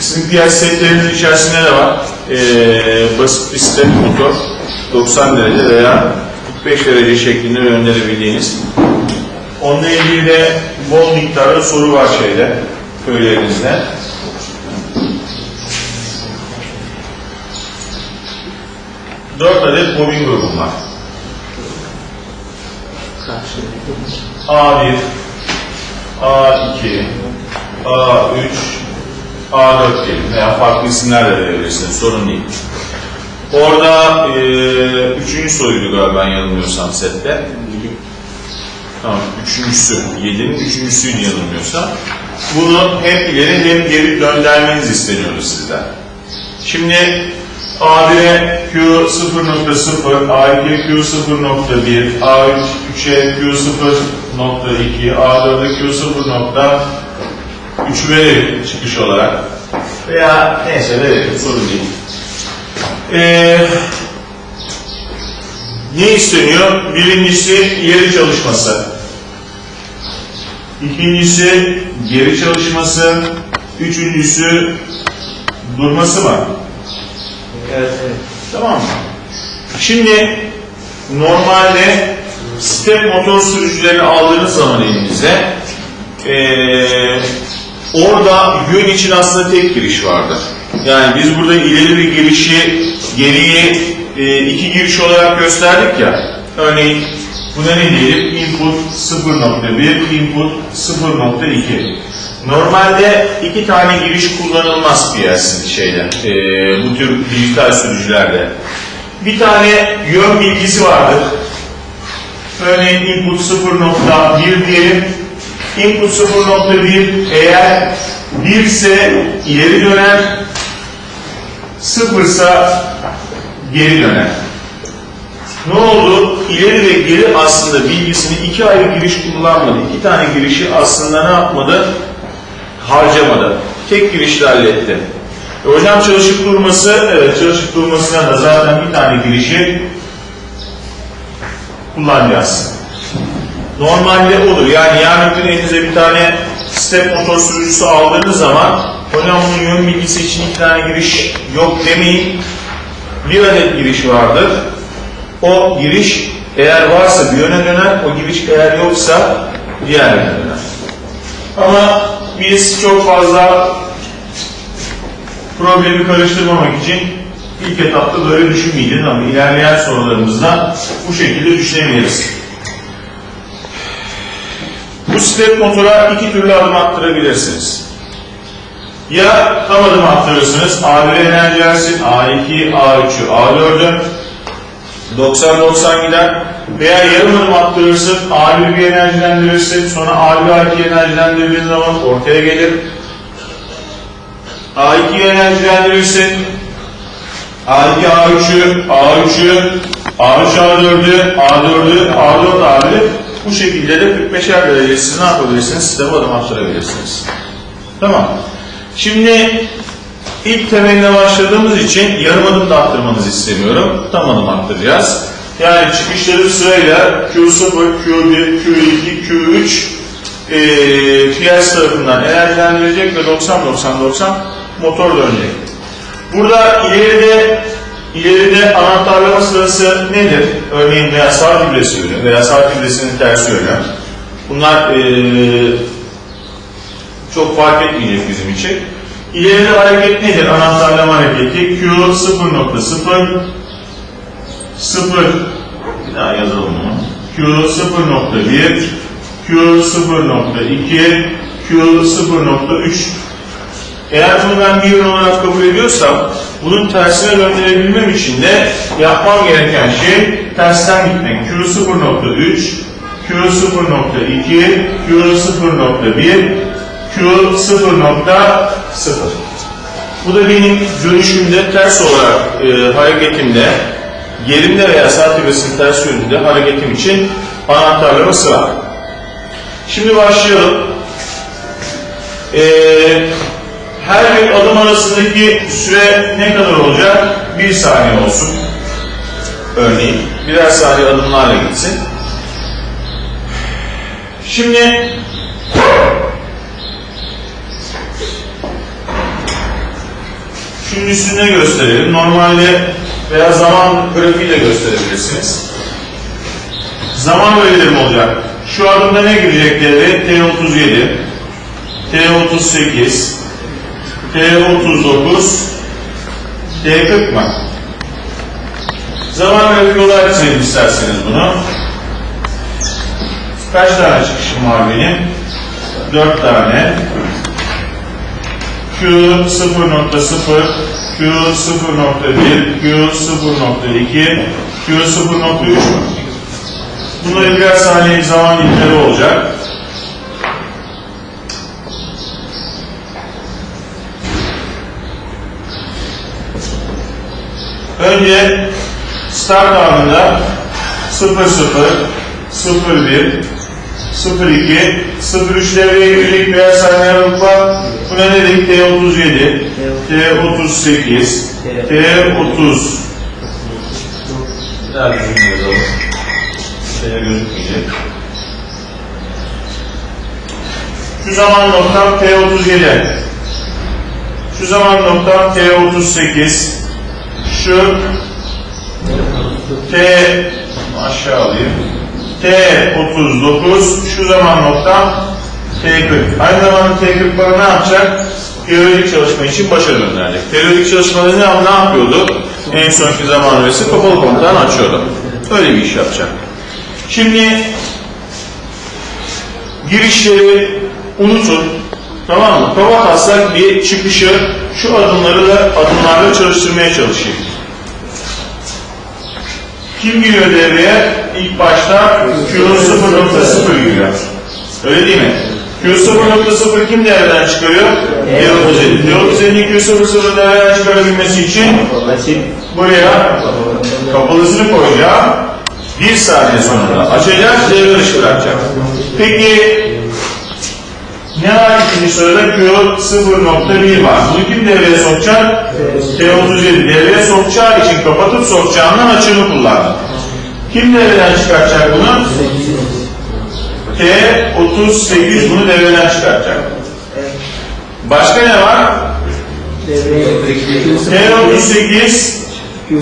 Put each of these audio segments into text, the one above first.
Sizin piyasa setlerinizin içerisinde ne var? Ee, basit step motor 90 derece veya 45 derece şeklinde gönderebildiğiniz. Onunla ilgili de bol miktarda soru var şeyde, köylerinizde. Dört adet bobin grubum var. A1, A2, A3, A4 diyelim veya farklı isimler de verebilirsiniz, sorun değil. Orada e, üçüncü soruydu galiba yanılmıyorsam sette. Tamam, üçüncüsü, yedinin üçüncüsüydü yanılmıyorsam. Bunu hem ileri hem geri göndermeniz isteniyordu sizden. Şimdi A1'e Q 0.0, A2'ye Q 0.1, A3'e Q 0.2, A4'e Q 0.3 verelim çıkış olarak. Veya neyse verelim sorun değil. Ee, ne isteniyor? Birincisi ileri çalışması. İkincisi geri çalışması. Üçüncüsü durması mı? Evet, evet. Tamam mı? Şimdi normalde step motor sürücülerini aldığınız zaman elinize eee, orada yön için aslında tek giriş vardır. Yani biz burada ileri bir girişi geriye eee, iki giriş olarak gösterdik ya. Örneğin buna ne diyelim? Input 0.1, input 0.2. Normalde iki tane giriş kullanılmaz PLC şeyde, eee, bu tür dijital sürücülerde. Bir tane yön bilgisi vardır. Örneğin input 0.1 diyelim. Input 0.1 eğer 1 ise ileri döner, 0 ise geri döner. Ne oldu? İleri ve geri aslında bilgisini iki ayrı giriş kullanmadı. İki tane girişi aslında ne yapmadı? Harcamadı. Tek girişle halletti. E hocam çalışıp durması, evet çalışıp durmasına da zaten bir tane girişi kullanacağız. Normalde olur. Yani yarın gün elinize bir tane step motor sürücüsü aldığınız zaman hocam bunun yön bilgisi için iki tane giriş yok demeyin. Bir adet giriş vardır. O giriş eğer varsa bir yöne döner, o giriş eğer yoksa diğer yöne döner. Ama biz çok fazla problemi karıştırmamak için ilk etapta böyle düşünmeyeceğiz ama ilerleyen sorularımızda bu şekilde düşünebiliriz. Step motora iki türlü adım attırabilirsiniz. Ya tam adım attırırsınız, A1'e enerji versin, A2, A3'ü, A4'ü, 90-90 gider veya yarım adım attırırsın, A1'i bir enerjilendirirsin, sonra A1'i A2'yi enerjilendirdiğin zaman ortaya gelir. A2'yi enerjilendirirsin, A2 A3'ü, A3'ü, A3 A4'ü, A4'ü, A4 A1'i bu şekilde de 45'er derece siz ne yapabilirsiniz? Sisteme adım attırabilirsiniz. Tamam. Şimdi ilk temeline başladığımız için yarım adım da attırmanızı istemiyorum. Tam adım attıracağız. Yani çıkışları sırayla Q0, Q1, Q2, Q3 e, piyas tarafından enerjilendirilecek ve 90-90-90 motor dönecek. Burada ileride ileride anahtarlama sırası nedir? Örneğin veya sağ fibresi yönü veya sağ fibresinin tersi yönü. Bunlar e, çok fark etmeyecek bizim için. İleride hareket nedir? Anahtarlama hareketi Q 0.0 0 bir daha yazalım bunu. Q 0.1 Q 0.2 Q 0.3 eğer bunu ben bir yön olarak kabul ediyorsam bunun tersine döndürebilmem için de yapmam gereken şey tersten gitmek. Q 0.3 Q 0.2 Q 0.1 Q 0.0 Bu da benim dönüşümde ters olarak e, hareketimde gerimde veya sağ tibesinin ters yönünde hareketim için anahtarlama sıra. Şimdi başlayalım. Eee her bir adım arasındaki süre ne kadar olacak? Bir saniye olsun. Örneğin birer saniye adımlarla gitsin. Şimdi Şunun üstünde gösterelim. Normalde veya zaman grafiğiyle gösterebilirsiniz. Zaman öğelerim olacak. Şu adımda ne girecek devreye? T37, T38, T39, T40 mı? Zaman grafiği olarak çizelim isterseniz bunu. Kaç tane çıkışım var benim? 4 tane. Q 0.0, Q 0.1, Q 0.2, Q 0.3 mü? Bunları birer saniyelik zaman dilimleri olacak. Önce start anında 00, 01, 02, 03 devreye girecek birer saniye aralık var. Buna ne dedik? T37, T38, T30. Daha düzgün yazalım. Şöyle gözükmeyecek. Şu zaman noktam T37. Şu zaman noktam T38. Şu T aşağı alayım. T39 şu zaman noktam T40. Aynı zamanda T40 bana ne yapacak? Periyodik çalışma için başa gönderecek. Periyodik çalışmada ne, ne yapıyordu? En sonki zaman öğresi kapalı komutan açıyordu. Öyle bir iş yapacak. Şimdi girişleri unutun. Tamam mı? Kafa taslak bir çıkışı şu adımları da adımlarla çalıştırmaya çalışayım. Kim giriyor devreye? İlk başta Q 0.0 giriyor. Öyle değil mi? Q 0.0 kim devreden çıkarıyor? T37. T37'nin Q 0.0 devreden çıkarabilmesi için buraya kapalısını koyacağım. Bir saniye sonra açacak, devre dışı bırakacak. Peki ne var ikinci sırada? Q 0.1 var. Bunu kim devreye sokacak? T37 devreye sokacağı için kapatıp sokacağından açığını kullandı. Kim devreden çıkartacak bunu? T38 bunu devreden çıkartacak. Başka ne var? T38 Q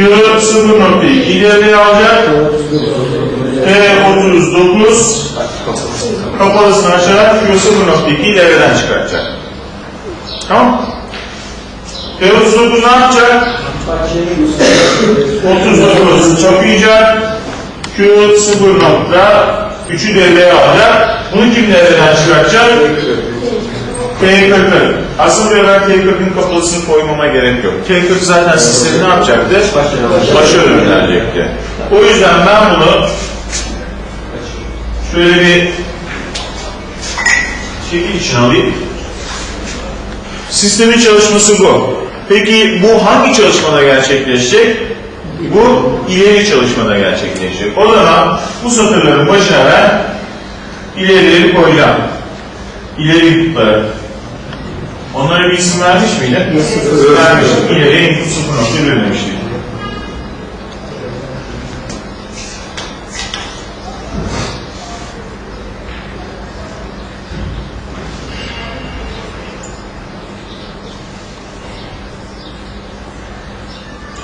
0.2 devreye alacak. T39 kapalısını açarak Q 0.2'yi devreden çıkartacak. Tamam T39 ne yapacak? 39 çapayacak. Q 0.3'ü devreye alacak. Bunu kim devreden çıkartacak? T40. Aslında ben T40'ın kapalısını koymama gerek yok. T40 zaten sistemi ne yapacaktı? Başa gönderecekti. O yüzden ben bunu şöyle bir şekil için alayım. Sistemin çalışması bu. Peki bu hangi çalışmada gerçekleşecek? Bu ileri çalışmada gerçekleşecek. O zaman bu satırların başına ben ilerileri koyacağım. İleri inputları. Onlara bir isim vermiş miydi? Vermiştik. İleriye input 0.1 demiştik.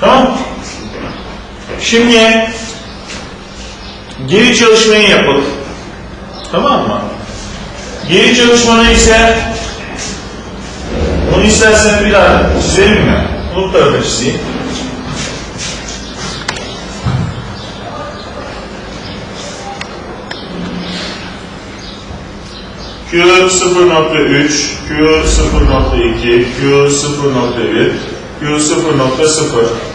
Tamam. Şimdi geri çalışmayı yapalım. Tamam mı? Geri çalışmanı ise bunu istersen bir daha çizelim mi? Bunu tarafa çizeyim. Q 0.3, Q 0.2, Q 0.1, Q 0.0.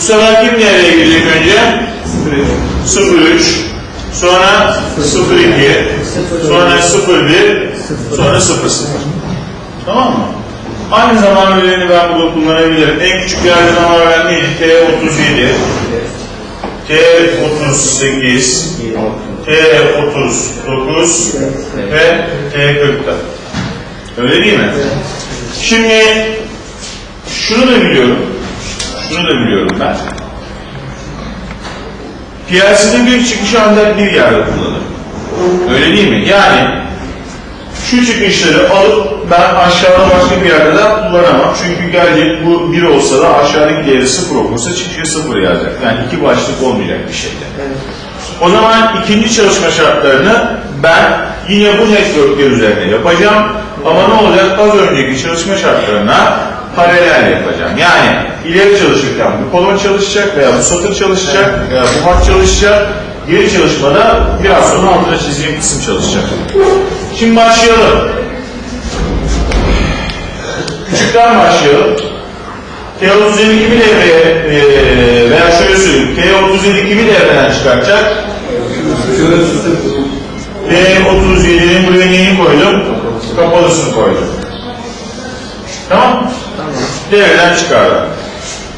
Bu sefer kim nereye girecek önce? 03, sonra 02, sonra 01, sonra 00. Tamam mı? Aynı zaman öğeleni ben burada kullanabilirim. En küçük yerde zaman öğelen neydi? T37, T38, T39 ve T40'da. Öyle değil mi? Şimdi şunu da biliyorum. Şunu da biliyorum ben. PLC'de bir çıkış ancak bir yerde kullanır. Öyle değil mi? Yani şu çıkışları alıp ben aşağıda başka bir yerde de kullanamam. Çünkü gelecek bu 1 olsa da aşağıdaki değeri 0 okursa çıkışı 0 yazacak. Yani iki başlık olmayacak bir şeyde. Evet. O zaman ikinci çalışma şartlarını ben yine bu networkler üzerinde yapacağım. Ama ne olacak? Az önceki çalışma şartlarına paralel yapacağım. Yani ileri çalışırken bu kolon çalışacak veya bu satır çalışacak veya bu hat çalışacak. Geri çalışmada biraz sonra altına çizdiğim kısım çalışacak. Şimdi başlayalım. Küçükten başlayalım. T32 kimi devreye eee veya şöyle söyleyeyim. T37 kimi devreden çıkartacak? T37'nin buraya neyini koydum? Kapalısını koydum. Tamam. Devreden çıkardım.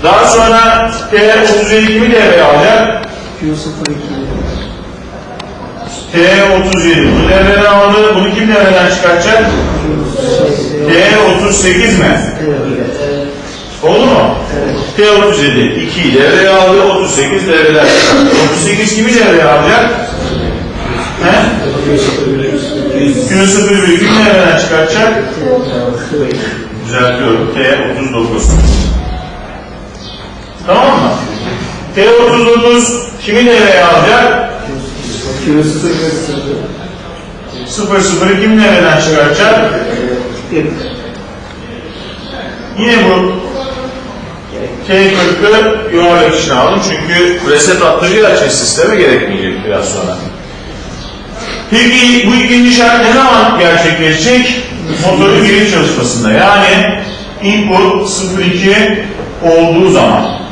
Daha sonra T37 kimi devreye alacak? Q02. T37 bunu devreden aldı. Bunu kim devreden çıkartacak? T38 mi? Oldu mu? Evet. T37 2'yi devreye aldı, 38 devreden çıkarttı. 38 kimi devreye alacak? He? Q01 kim devreden çıkartacak? Düzeltiyorum. T39. Tamam mı? T39 kimi devreye alacak? Q02. 00'ı kim devreden çıkartacak? Yine bu T40'ı yuvarlak içine aldım çünkü reset attıracağı için sisteme gerekmeyecek biraz sonra. Peki bu ikinci şart ne zaman gerçekleşecek? Motorun geri çalışmasında. Yani input 02 olduğu zaman.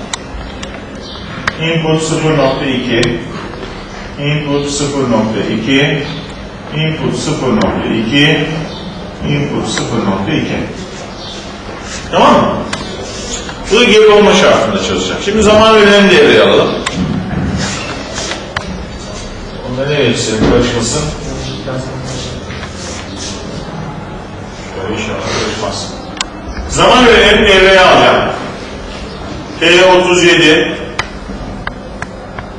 Input 0.2 Input 0.2 Input 0.2 Input 0.2 Tamam mı? Bu geri olma şartında çalışacak. Şimdi zaman verilerini devreye alalım. Onda ne verirsin karışmasın? Şöyle inşallah karışmaz. Zaman verilerini devreye alacağım. T37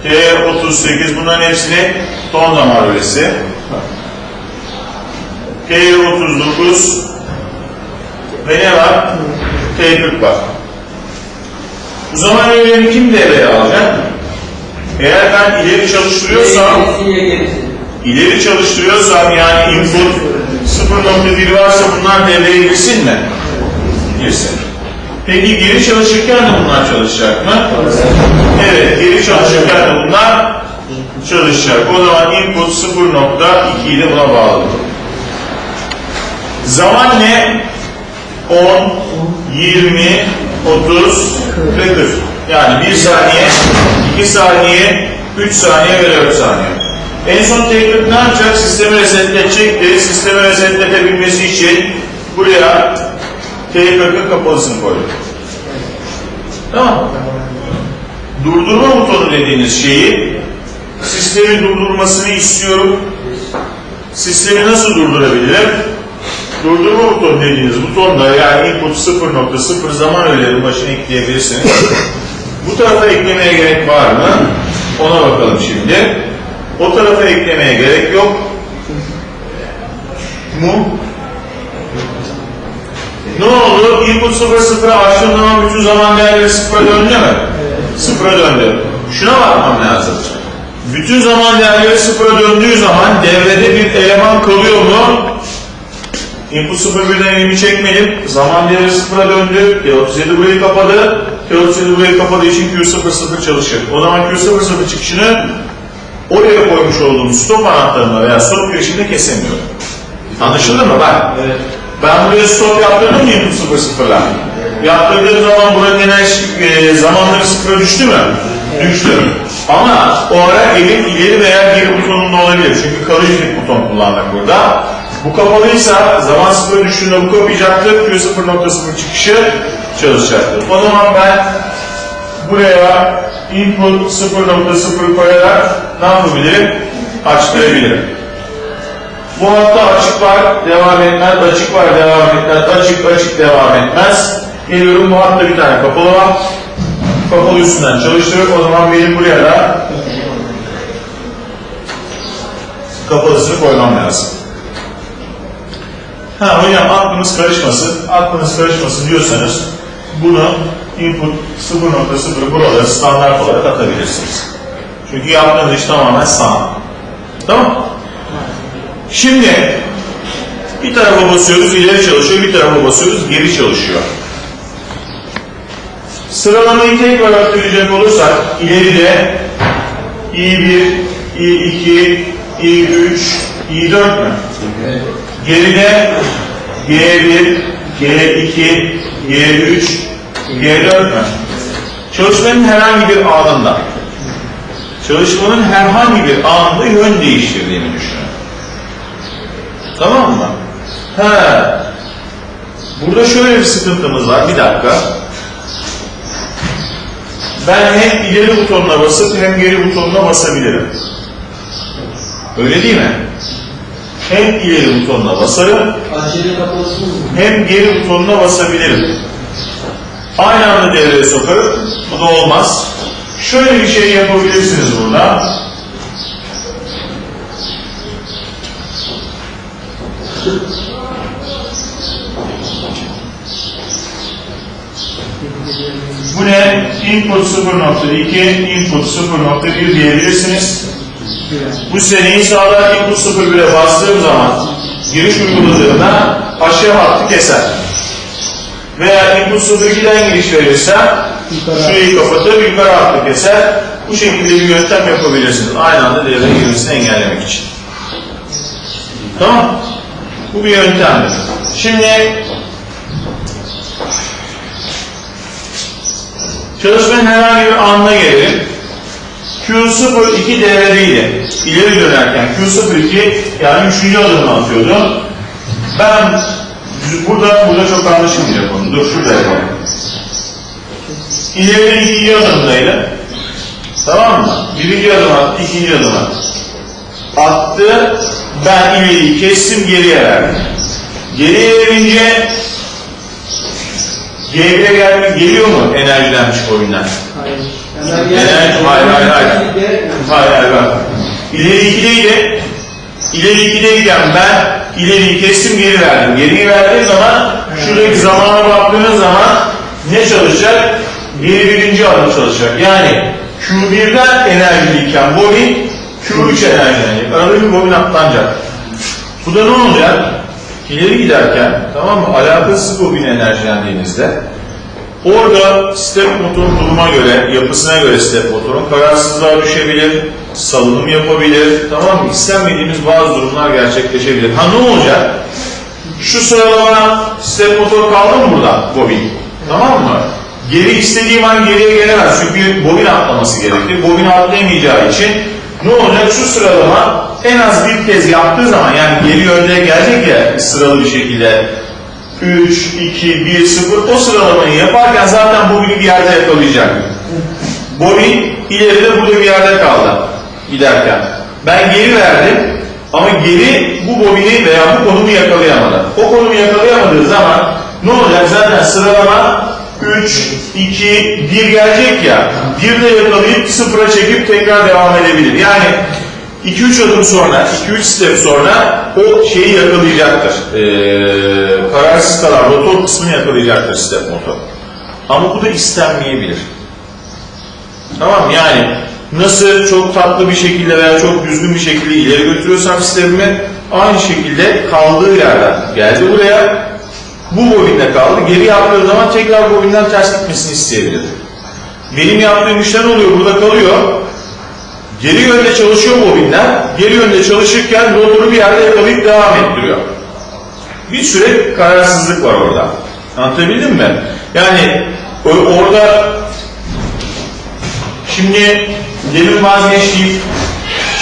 T38 bunların hepsini ton damar verisi. T39 ve ne var? T40 var. Bu zaman öğeleni kim devreye alacak? Eğer ben ileri çalıştırıyorsam, ileri çalıştırıyorsam yani input 0.1 varsa bunlar devreye girsin mi? Girsin. Peki geri çalışırken de bunlar çalışacak mı? Evet, geri çalışırken de bunlar çalışacak. O zaman input 0.2 ile buna bağlı. Zaman ne? 10, 20, 30 ve 40. Yani 1 saniye, 2 saniye, 3 saniye ve 4 saniye. En son teknik ne yapacak? Sistemi resetletecekti. Sistemi resetletebilmesi için buraya T40'ın kapalısını koyduk. Tamam? Durdurma butonu dediğiniz şeyi sistemin durdurmasını istiyorum. Sistemi nasıl durdurabilirim? Durdurma butonu dediğiniz butonda yani input 0.0 zaman öğelerinin başına ekleyebilirsiniz. Bu tarafa eklemeye gerek var mı? Ona bakalım şimdi. O tarafa eklemeye gerek yok. Mu? Ne oldu? Input 0.0'a açtığım zaman bütün zaman değerleri sıfıra döndü mü? Sıfıra döndü. Şuna bakmam lazım. Bütün zaman değerleri sıfıra döndüğü zaman devrede bir eleman kalıyor mu? Input 01'den elimi çekmedim. Zaman değeri sıfıra döndü. T37 burayı kapadı. T37 burayı kapadığı için Q00 çalışır. O zaman Q00 çıkışını oraya koymuş olduğum stop anahtarına veya stop girişinde kesemiyorum. Anlaşıldı mı? Bak. Evet. Ben buraya stop yaptırdım mı input 00'la? Yaptırdığım zaman buranın enerji e, zamanları sıfıra düştü mü? Düştü. Ama o ara elim ileri veya geri butonunda olabilir. Çünkü kalıcı bir buton kullandık burada. Bu kapalıysa zaman sıfıra düştüğünde bu kapayacaktır. Q0.0 çıkışı çalışacaktır. O zaman ben buraya input 0.0 koyarak ne yapabilir? Açtırabilir. Bu hafta açık var, devam etmez, açık var, devam etmez, açık, açık, devam etmez. Geliyorum bu hafta bir tane kapalı var. Kapalı üstünden çalıştırıp o zaman benim buraya da kapalısını koymam lazım. Ha hocam aklınız karışmasın, aklınız karışmasın diyorsanız bunu input 0.0 buralara standart olarak atabilirsiniz. Çünkü yaptığınız iş tamamen sanal. Tamam Şimdi bir tarafa basıyoruz ileri çalışıyor, bir tarafa basıyoruz geri çalışıyor. Sıralamayı tekrar hatırlayacak olursak ileride i1, i2, i3, i4 mü? Geride G1, G2, G3, G4 mü? Çalışmanın herhangi bir anında çalışmanın herhangi bir anında yön değiştirdiğini düşünün. Tamam mı? He. Burada şöyle bir sıkıntımız var. Bir dakika. Ben hem ileri butonuna basıp hem geri butonuna basabilirim. Öyle değil mi? Hem ileri butonuna basarım hem geri butonuna basabilirim. Aynı anda devreye sokarım. Bu da olmaz. Şöyle bir şey yapabilirsiniz burada. Bu ne? Input 0.2, input 0.1 diyebilirsiniz. Bu seneyi sağlar input 0.1'e bastığım zaman giriş uyguladığımda aşağı hattı keser. Veya input 0.2'den giriş verirsem şurayı kapatır yukarı hattı keser. Bu şekilde bir yöntem yapabilirsiniz. Aynı anda devreye girmesini engellemek için. Tamam. Bu bir yöntemdir. Şimdi çalışmanın herhangi bir anına gelelim. Q02 devredeydi. İleri dönerken Q02 yani üçüncü adımını atıyordum. Ben burada burada çok anlaşılmayacak konu. Dur şurada yapalım. İleri ikinci adımdaydı. Tamam mı? Birinci adım attı, ikinci adım attı. Attı, ben ileriyi kestim, geriye verdim. Geriye verince G1'e gelmek geliyor mu enerjilenmiş oyundan? Hayır. Enerji, hayır, hayır, hayır. Hayır, hayır, bak. İleri 2'deydi. İleri 2'deyken ben ileriyi kestim, geri verdim. Geriyi verdiğim zaman, şuradaki zamana baktığınız zaman ne çalışacak? Geri birinci adım çalışacak. Yani Q1'den enerjiliyken bobin Q3 enerjilenecek. Arada bir bobin atlanacak. Bu da ne olacak? İleri giderken, tamam mı? Alakasız bobin enerjilendiğinizde Orada step motorun duruma göre, yapısına göre step motorun kararsızlığa düşebilir, salınım yapabilir, tamam mı? İstenmediğimiz bazı durumlar gerçekleşebilir. Ha ne olacak? Şu sıralama step motor kaldı mı burada? Bobin. Tamam mı? Geri istediğim an geriye gelemez. Çünkü bobin atlaması gerekir. Bobin atlayamayacağı için ne olacak? Şu sıralama en az bir kez yaptığı zaman yani geri yönde gelecek ya sıralı bir şekilde 3, 2, 1, 0 o sıralamayı yaparken zaten bobini bir yerde yakalayacak. Bobin ileride burada bir yerde kaldı giderken. Ben geri verdim ama geri bu bobini veya bu konumu yakalayamadı. O konumu yakalayamadığı zaman ne olacak? Zaten sıralama 3, 2, 1 gelecek ya. 1 de yakalayıp sıfıra çekip tekrar devam edebilir. Yani 2-3 adım sonra, 2-3 step sonra o şeyi yakalayacaktır. Ee, kararsız kalan rotor kısmını yakalayacaktır step motor. Ama bu da istenmeyebilir. Tamam mı? yani nasıl çok tatlı bir şekilde veya çok düzgün bir şekilde ileri götürüyorsam sistemimi aynı şekilde kaldığı yerden geldi buraya bu bobinde kaldı. Geri yaptığı zaman tekrar bobinden ters gitmesini isteyebilir. Benim yaptığım işler oluyor burada kalıyor. Geri yönde çalışıyor bobinler. Geri yönde çalışırken rotoru bir yerde yakalayıp devam ettiriyor. Bir süre kararsızlık var orada. Anlatabildim mi? Yani orada şimdi demin vazgeçtiğim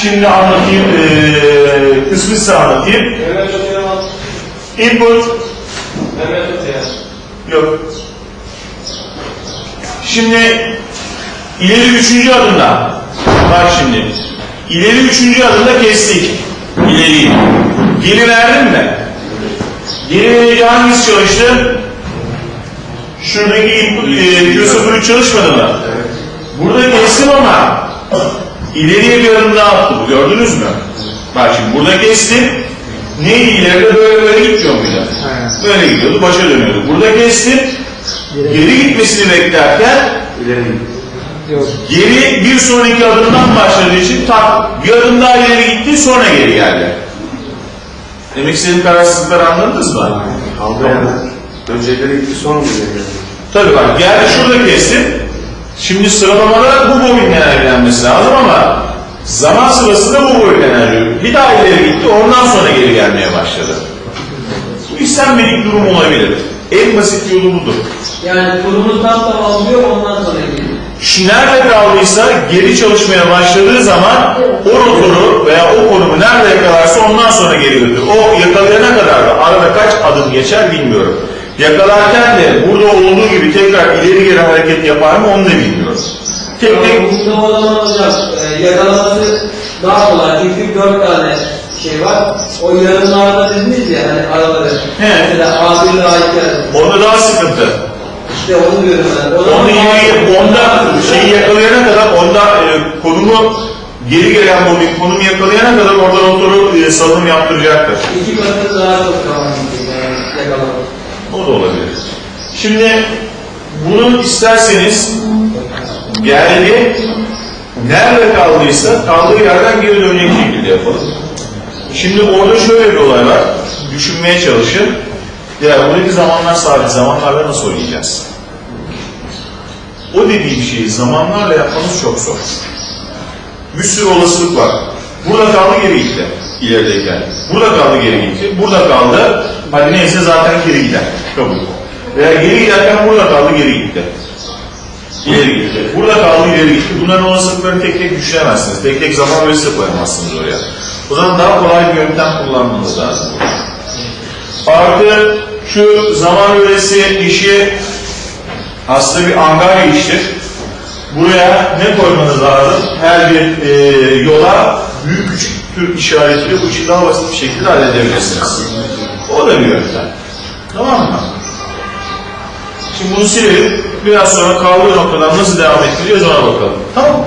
şimdi anlatayım eee kısmı size anlatayım. Input. Yok. Şimdi ileri üçüncü adımda bak şimdi ileri üçüncü adımda kestik ileriyi. Geri verdim mi? Geri verince hangisi çalıştı? Şuradaki e, Q03 çalışmadı mı? Burada kestim ama ileriye bir adım daha attı bu gördünüz mü? Bak şimdi burada kestim. Neydi ileride böyle böyle gitmiyor muydu? Böyle gidiyordu, başa dönüyordu. Burada kestim. Geri gitmesini beklerken İleri git. Yok. geri bir sonraki adımdan başladığı için tak bir adım daha ileri gitti sonra geri geldi. Demek istediğim kararsızlıkları anladınız mı? Kaldı yani. Önce ileri gitti sonra mı ileri geldi? Tabii bak geldi şurada kestim. Şimdi sıralamada bu bobinle enerjilenmesi lazım ama zaman sırasında bu bobinle enerji. Bir daha ileri gitti ondan sonra geri gelmeye başladı. Bu istenmedik durum olabilir. En basit yolu budur. Yani kurumuz tam tam alıyor ondan sonra nerede kaldıysa geri çalışmaya başladığı zaman o rotoru veya o konumu nerede yakalarsa ondan sonra geri götürür. O yakalayana kadar da arada kaç adım geçer bilmiyorum. Yakalarken de burada olduğu gibi tekrar ileri geri hareket yapar mı onu da bilmiyorum. Tek tek Burada o zaman hocam e, yakalaması daha kolay çünkü dört tane şey var. O yarımlarda dediniz ya hani araları. He. Mesela A1 ile A2 onda daha sıkıntı. İşte onu diyorum ben. O Onu yeni, onda konumu geri gelen bu konumu yakalayana kadar orada rotoru e, salınım yaptıracaktır. iki katı yani yakalamak. O da olabilir. Şimdi bunu isterseniz geldi nerede kaldıysa kaldığı yerden geri dönecek şekilde yapalım. Şimdi orada şöyle bir olay var. Düşünmeye çalışın. Ya buradaki zamanlar sabit. Zamanlarla nasıl oynayacağız? O dediğim şeyi zamanlarla yapmanız çok zor. Bir sürü olasılık var. Burada kaldı geri gitti. ilerideyken. Burada kaldı geri gitti. Burada kaldı. Hadi neyse zaten geri gider. Kabul. Veya geri giderken burada kaldı geri gitti. İleri gitti. Burada kaldı ileri gitti. Bunların olasılıklarını tek tek düşünemezsiniz. Tek tek zaman ölçüsü koyamazsınız oraya. O zaman daha kolay bir yöntem kullanmanız lazım. Artı şu zaman öğresi işi aslında bir angarya iştir. Buraya ne koymanız lazım? Her bir e, yola büyük küçük tür işaretiyle bu işi daha basit bir şekilde halledebilirsiniz. O da bir yöntem. Tamam mı? Şimdi bunu silelim. Biraz sonra kaldığı noktadan nasıl devam ettireceğiz ona bakalım. Tamam mı?